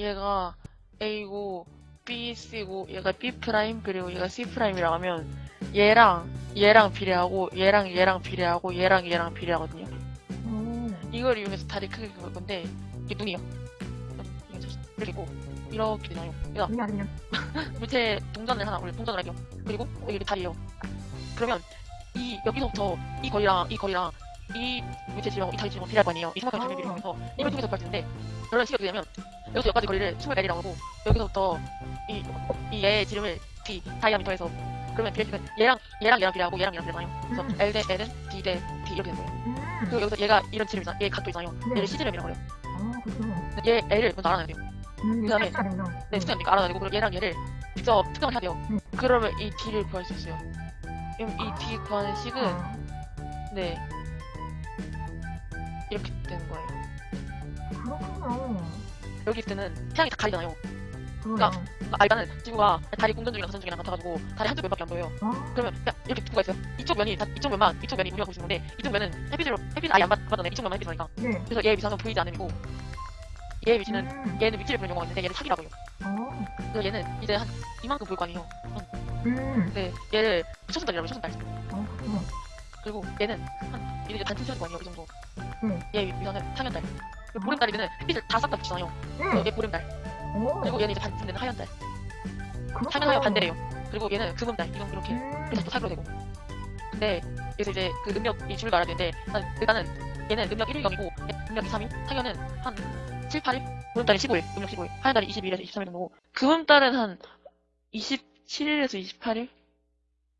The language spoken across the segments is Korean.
얘가 A고 B, C고 얘가 B prime 그리고 얘가 C prime이라고 하면 얘랑 얘랑 비례하고 얘랑 얘랑 비례하고 얘랑 얘랑 비례하거든요. 오. 이걸 이용해서 다리 크게 그을 건데 이게 눈이요. 이게 이렇게 되나요? 눈이 아니면. 밑에 동전을 하나 올려 동전을 할게요. 그리고 여기 다리예요. 그러면 이 여기서부터 이 거리랑 이 거리랑 이 밑에 지점 이 다리 지점 비례할 거 아니에요. 이 삼각형 비례를 이용해서 이걸 통해서 구할 텐데 식이 어떻게 되면 여기서 여기까지 거리를 20L이라고 하고 여기서부터 이, 이 얘의 지름을 D 다이아미터에서 그러면 비례식은 얘랑 얘랑 얘랑 비례하고 얘랑 얘랑 비례하요 그래서 음. L 대 L은 D 대 D 이렇게 되는 거예요. 음. 그리고 여기서 얘가 이런 지름이잖아. 얘 각도 있잖아요. 네. 얘를 C지름이라고 해요. 아, 그렇구나. 얘 L을 먼저 알아놔야 돼요. 음, 그 다음에- 스트레스가 되구나. 네, 음. 특정이니까 알아야 되고 그리고 얘랑 얘를 직접 특정을 해야 돼요. 음. 그러면 이 D를 구할 수 있어요. 그럼 이 D 구하는 식은 아, 네 이렇게 되는 거예요. 그렇구나. 여기 때는 태양이 다 가리잖아요. 그거야. 아, 일단은 지구가 다리 공전 중이랑 가선 중이랑 같아가지고 다리 한쪽 면밖에 안 보여요. 아, 그러면 이렇게 두가 있어요. 이쪽 면이 다, 이쪽 면만 이쪽 면이 우리가 보고 있는 건데 이쪽 면은 햇빛으로 햇빛 아예 안 받- 받아내 이쪽 면만 햇빛 하니까 네. 그래서 얘의 위상은 보이지 않음이고 얘의 위치는 음. 얘는 위치를 보는 용어가 있는데 얘는 사기라고 해요. 어. 그래서 얘는 이제 한 이만큼 보일 거 아니에요. 음. 근데 얘를 초승달이라고 해요. 초승달. 어, 그렇구나. 그리고 얘는 한 이제 반쯤 튀어질 거 아니에요 이 정도 네. 얘 위상은 상현달. 그리고 보름달이면 햇빛을 다 싹다 비추잖아요. 네. 얘 보름달. 오. 그리고 얘는 이제 되는 하현달. 그렇구나. 상현 하현 반대래요. 그리고 얘는 금음 달. 이건 이렇게 음. 그래서 또 사기로 되고. 근데 여기서 이제 그 능력 이 줄을 알아야 되는데 일단- 일단은 얘는 능력 1일 0이고 능력 2, 3일 상현은 한 7, 8일 보름달이 15일 능력 15일 하현달이 22일에서 23일 정도고. 금음달은 한 27일에서 28일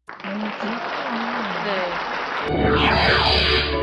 어, 그렇구나. 네